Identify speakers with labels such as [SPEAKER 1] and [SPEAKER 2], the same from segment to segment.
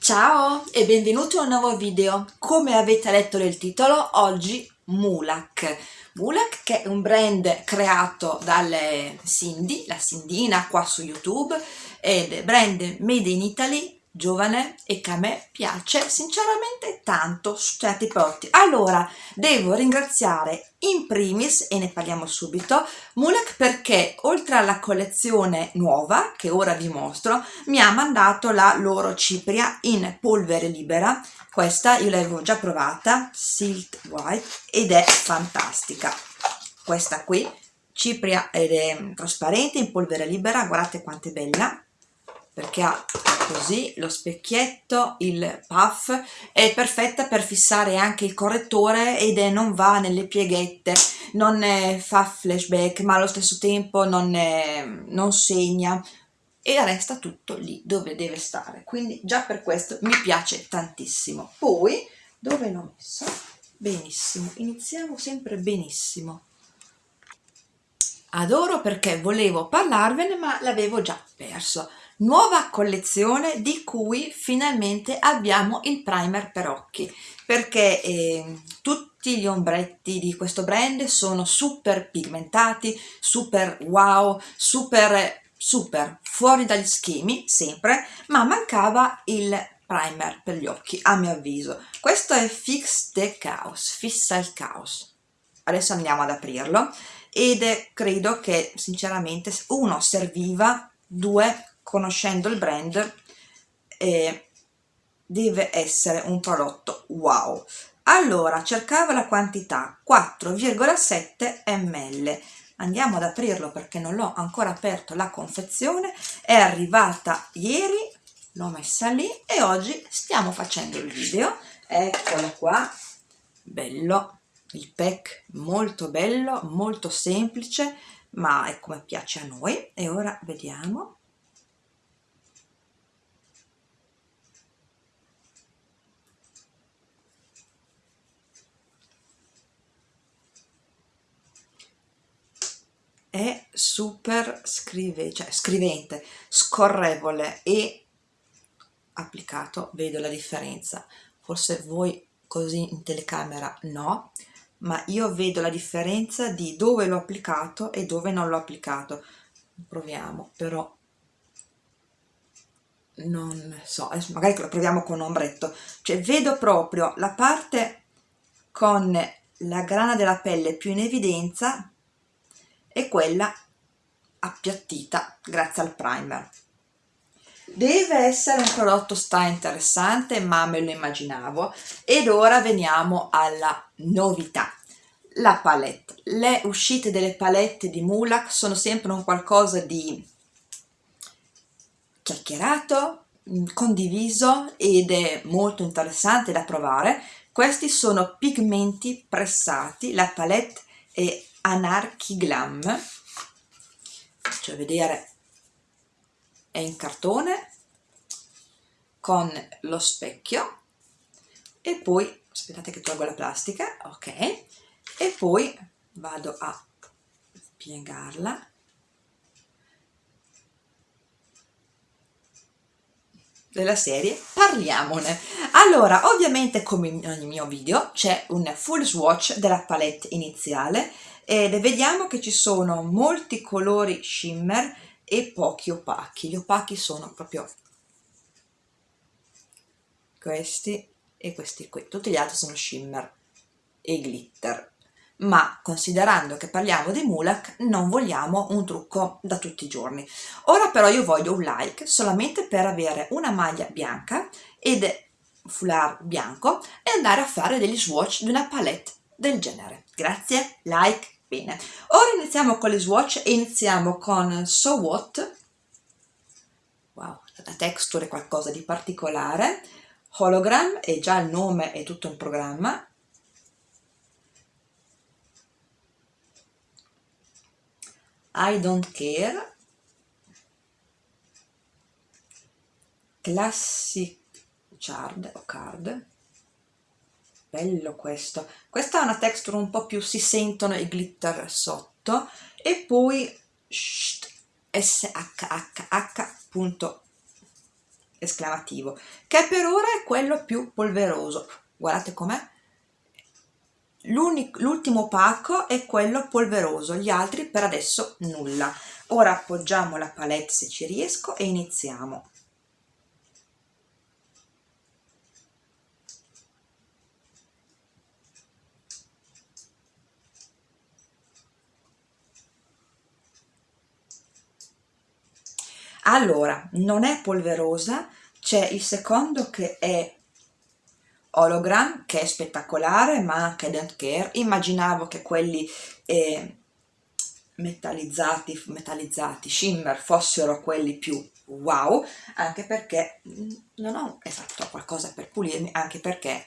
[SPEAKER 1] Ciao e benvenuti a un nuovo video. Come avete letto nel titolo, oggi Mulak. Mulak che è un brand creato dalle Cindy, la Cindina qua su YouTube, ed è brand made in Italy giovane e che a me piace sinceramente tanto su certi prodotti. Allora, devo ringraziare in primis, e ne parliamo subito, Mulek perché oltre alla collezione nuova, che ora vi mostro, mi ha mandato la loro cipria in polvere libera. Questa io l'avevo già provata, Silt White, ed è fantastica. Questa qui, cipria ed è trasparente in polvere libera, guardate quanto è bella perché ha così lo specchietto, il puff, è perfetta per fissare anche il correttore ed è, non va nelle pieghette, non fa flashback ma allo stesso tempo non, è, non segna e resta tutto lì dove deve stare, quindi già per questo mi piace tantissimo. Poi, dove l'ho messo? Benissimo, iniziamo sempre benissimo. Adoro perché volevo parlarvene ma l'avevo già perso nuova collezione di cui finalmente abbiamo il primer per occhi perché eh, tutti gli ombretti di questo brand sono super pigmentati super wow super super fuori dagli schemi sempre ma mancava il primer per gli occhi a mio avviso. Questo è Fix the Chaos fissa il caos. Adesso andiamo ad aprirlo ed credo che sinceramente uno serviva due conoscendo il brand eh, deve essere un prodotto wow. Allora cercavo la quantità 4,7 ml andiamo ad aprirlo perché non l'ho ancora aperto la confezione. È arrivata ieri l'ho messa lì e oggi stiamo facendo il video. Eccolo qua bello il pack molto bello molto semplice ma è come piace a noi. E ora vediamo è super scrive, cioè scrivente, scorrevole e applicato vedo la differenza. Forse voi così in telecamera no, ma io vedo la differenza di dove l'ho applicato e dove non l'ho applicato. Proviamo, però non so, magari lo proviamo con ombretto. Cioè vedo proprio la parte con la grana della pelle più in evidenza e quella appiattita grazie al primer. Deve essere un prodotto sta interessante ma me lo immaginavo ed ora veniamo alla novità. La palette. Le uscite delle palette di Mulak sono sempre un qualcosa di chiacchierato, condiviso ed è molto interessante da provare. Questi sono pigmenti pressati, la palette è Anarchy Glam. Faccio vedere è in cartone con lo specchio e poi aspettate che tolgo la plastica ok e poi vado a piegarla. Della serie parliamone. Allora ovviamente come in ogni mio video c'è un full swatch della palette iniziale ed vediamo che ci sono molti colori shimmer e pochi opachi. Gli opachi sono proprio questi e questi qui. Tutti gli altri sono shimmer e glitter. Ma considerando che parliamo di Mulak non vogliamo un trucco da tutti i giorni. Ora però io voglio un like solamente per avere una maglia bianca ed foulard bianco e andare a fare degli swatch di una palette del genere. Grazie like Bene, ora iniziamo con le swatch e iniziamo con So What. Wow, la texture è qualcosa di particolare. Hologram, e già il nome è tutto un programma. I Don't Care. Classic Chard o Card bello questo questa ha una texture un po' più si sentono i glitter sotto e poi shhh, shhh.com esclamativo, che per ora è quello più polveroso. Guardate com'è. L'ultimo pacco è quello polveroso, gli altri per adesso nulla. Ora appoggiamo la palette se ci riesco e iniziamo. Allora non è polverosa c'è il secondo che è hologram che è spettacolare ma anche don't care. Immaginavo che quelli eh, metallizzati metallizzati shimmer fossero quelli più wow anche perché mm, non ho esatto qualcosa per pulirmi anche perché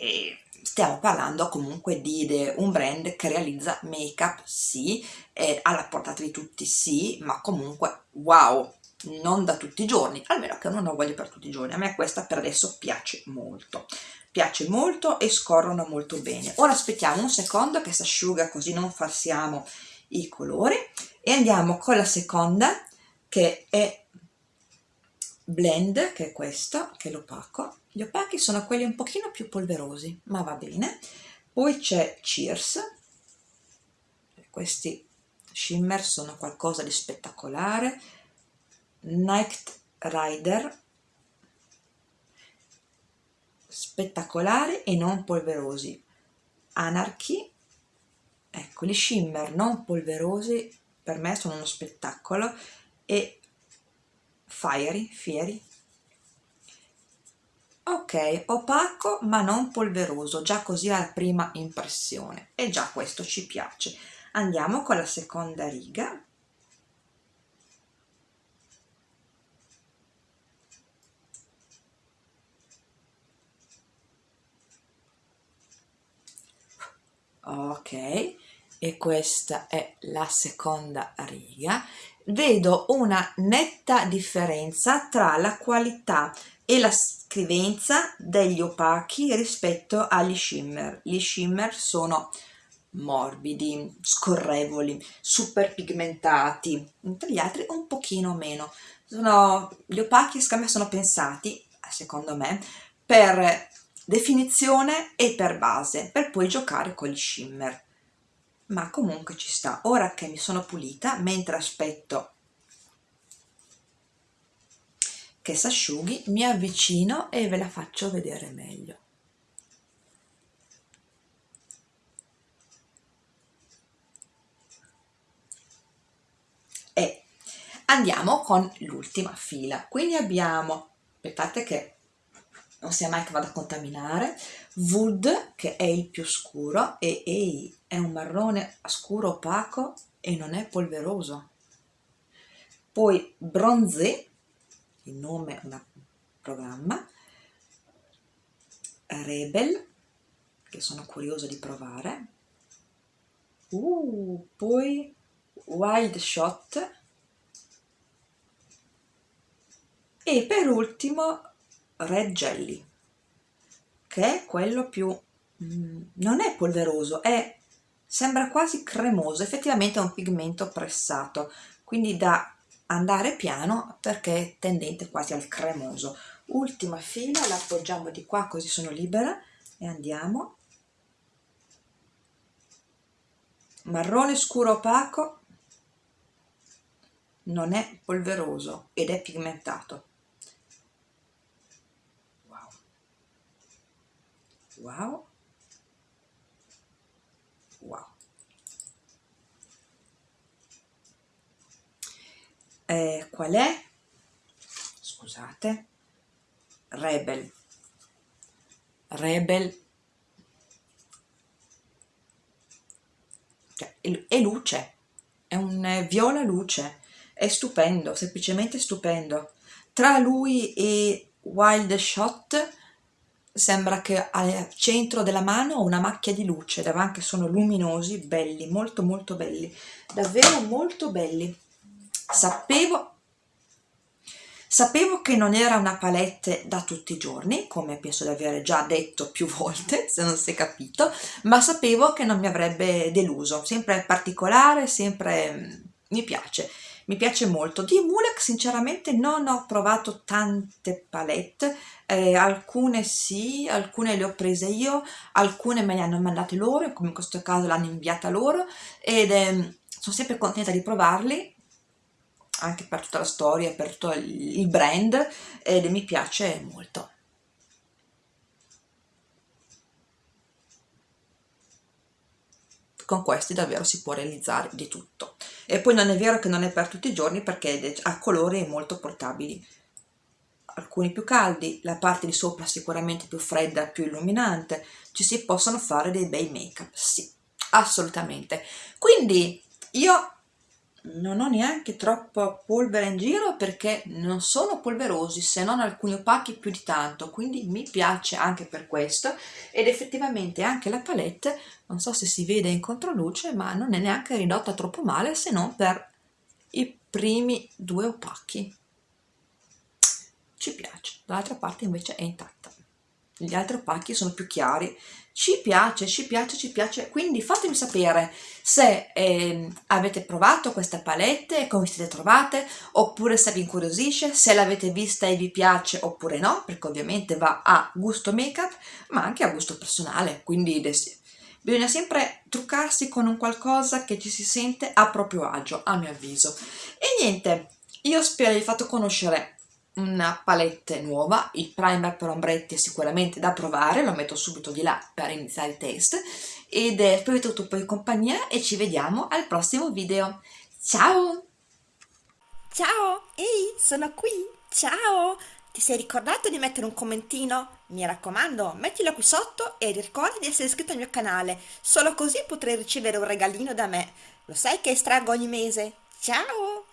[SPEAKER 1] eh, stiamo parlando comunque di un brand che realizza make up sì è alla portata di tutti sì ma comunque wow non da tutti i giorni almeno che non lo voglio per tutti i giorni. A me questa per adesso piace molto. Piace molto e scorrono molto bene. Ora aspettiamo un secondo che si asciuga così non farsiamo i colori e andiamo con la seconda che è blend che è questo che è l'opaco gli opachi sono quelli un pochino più polverosi ma va bene. Poi c'è Cheers. Questi shimmer sono qualcosa di spettacolare. Night Rider. Spettacolari e non polverosi. Anarchy. Ecco gli shimmer non polverosi per me sono uno spettacolo. E Fiery, Fieri opaco ma non polveroso già così alla prima impressione. E già questo ci piace. Andiamo con la seconda riga. Ok e questa è la seconda riga vedo una netta differenza tra la qualità e la scrivenza degli opachi rispetto agli shimmer. Gli shimmer sono morbidi, scorrevoli, super pigmentati, gli altri un pochino meno. Sono, gli opachi me sono pensati, secondo me, per definizione e per base, per poi giocare con gli shimmer. Ma comunque ci sta. Ora che mi sono pulita, mentre aspetto che si asciughi mi avvicino e ve la faccio vedere meglio e andiamo con l'ultima fila quindi abbiamo aspettate che non sia mai che vado a contaminare. Wood che è il più scuro e ehi, è un marrone scuro opaco e non è polveroso. Poi bronzé il nome un programma. Rebel che sono curiosa di provare. Uh, poi Wild Shot. E per ultimo Red Jelly che è quello più mm, non è polveroso è sembra quasi cremoso effettivamente è un pigmento pressato quindi da andare piano perché è tendente quasi al cremoso. Ultima fila la appoggiamo di qua così sono libera e andiamo. Marrone scuro opaco non è polveroso ed è pigmentato wow. Wow. Eh, qual è? Scusate, Rebel, Rebel, cioè, è luce, è un viola luce, è stupendo, semplicemente stupendo. Tra lui e Wild Shot sembra che al centro della mano ho una macchia di luce, davanti sono luminosi, belli, molto molto belli, davvero molto belli sapevo Sapevo che non era una palette da tutti i giorni, come penso di aver già detto più volte, se non si è capito, ma sapevo che non mi avrebbe deluso, sempre particolare, sempre mm, mi piace. Mi piace molto. Di Mulek sinceramente non ho provato tante palette, eh, alcune sì, alcune le ho prese io, alcune me le hanno mandate loro, come in questo caso l'hanno inviata loro ed eh, sono sempre contenta di provarli anche per tutta la storia, per tutto il brand ed mi piace molto. Con questi davvero si può realizzare di tutto e poi non è vero che non è per tutti i giorni perché ha colori molto portabili alcuni più caldi, la parte di sopra sicuramente più fredda, più illuminante, ci si possono fare dei bei make up, sì, assolutamente. Quindi io non ho neanche troppa polvere in giro perché non sono polverosi se non alcuni opachi più di tanto quindi mi piace anche per questo. Ed effettivamente anche la palette non so se si vede in controluce ma non è neanche ridotta troppo male se non per i primi due opachi. Ci piace. Dall'altra parte invece è intatta gli altri pacchi sono più chiari. Ci piace, ci piace, ci piace, quindi fatemi sapere se eh, avete provato questa palette come siete trovate, oppure se vi incuriosisce, se l'avete vista e vi piace oppure no, perché ovviamente va a gusto make up, ma anche a gusto personale, quindi bisogna sempre truccarsi con un qualcosa che ci si sente a proprio agio, a mio avviso. E niente, io spero di aver fatto conoscere una palette nuova, il primer per ombretti è sicuramente da provare, lo metto subito di là per iniziare il test ed è spero tutto in compagnia e ci vediamo al prossimo video. Ciao!
[SPEAKER 2] Ciao! Ehi, sono qui! Ciao! Ti sei ricordato di mettere un commentino? Mi raccomando, mettilo qui sotto e ricorda di essere iscritto al mio canale, solo così potrai ricevere un regalino da me. Lo sai che estraggo ogni mese? Ciao!